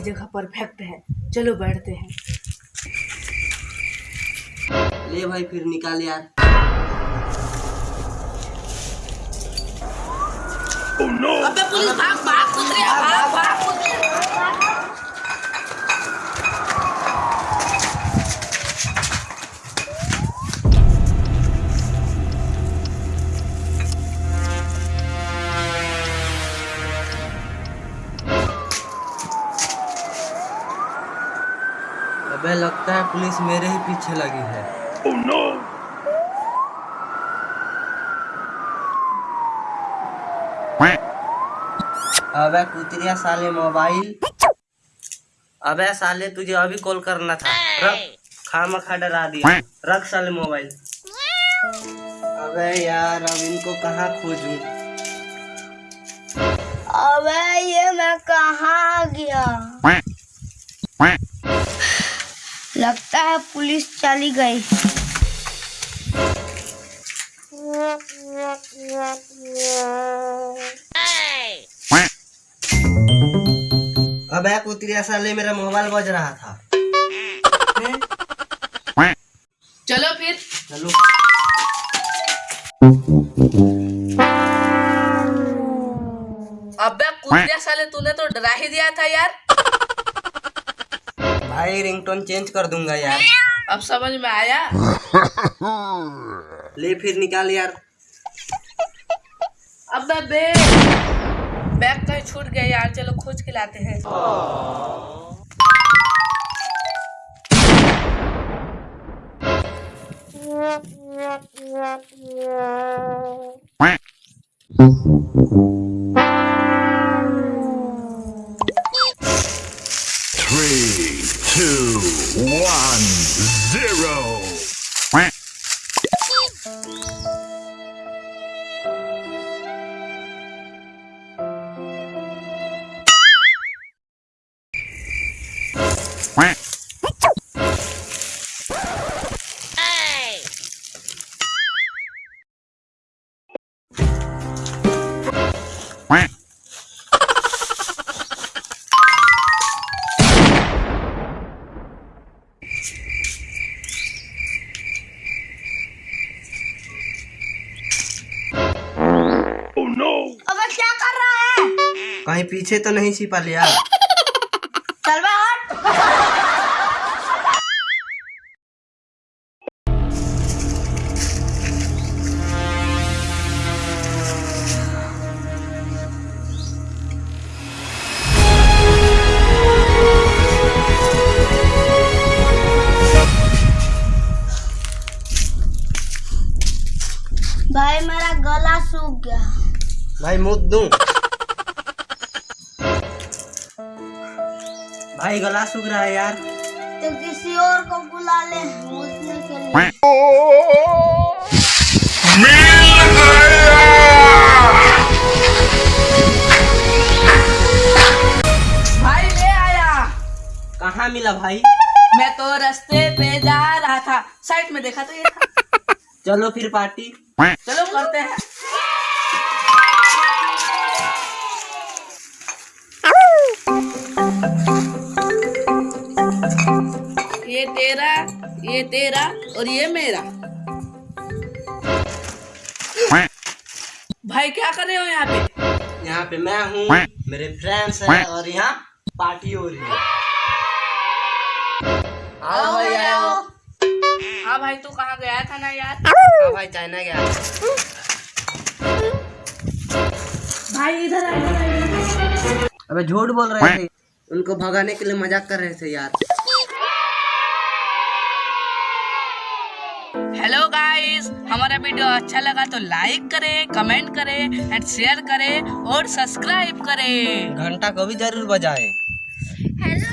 Perfect है। चलो बैठते हैं। ले भाई फिर निकाल यार। अबे पुलिस भाग भाग कुतरिया भाग भाग कुतरिया अबे लगता है पुलिस मेरे ही पीछे लगी है। Oh, no. अबे कुतरिया साले मोबाइल। अबे साले तुझे अभी कॉल करना था। रख खामा खा डरा दिया। रख साले मोबाइल। अबे यार अब इनको कहाँ खोजूं? अबे ये मैं कहाँ गया? लगता है पुलिस चली गई। अबे कुतरिया साले मेरा मोबाइल बज रहा था। चलो फिर। चलो। अबे कुतरिया साले तूने तो डरा ही दिया था यार। भाई रिंगटोन चेंज कर दूँगा यार अब समझ में आया ले फिर निकाल यार अबे बे बैग कहीं छूट गया यार चलो खोज के लाते हैं कहीं पीछे तो नहीं छिपा लिया चल भाई मेरा गला सूख गया। भाई मुद दूँ भाई गला सूख रहा है यार। तो किसी और को बुला ले के लिए भाई ले आया। कहाँ मिला भाई? मैं तो रास्ते पे जा रहा था। साइड में देखा तो ये था। चलो फिर पार्टी। चलो करते हैं। ये तेरा ये तेरा और ये मेरा। भाई क्या कर रहे हो यहाँ पे? यहाँ पे मैं हूँ मेरे फ्रेंड्स हैं और यहाँ पार्टी हो रही है। आओ भाई आओ। हाँ भाई तू कहाँ गया था ना यार? हाँ भाई चाइना गया। भाई इधर आ। अबे झूठ बोल रहे थे। उनको भगाने के लिए मज़ाक कर रहे थे यार। हेलो गाइस हमारा वीडियो अच्छा लगा तो लाइक करें कमेंट करें एंड शेयर करें और सब्सक्राइब करें। घंटा को भी ज़रूर बजाएँ। हेलो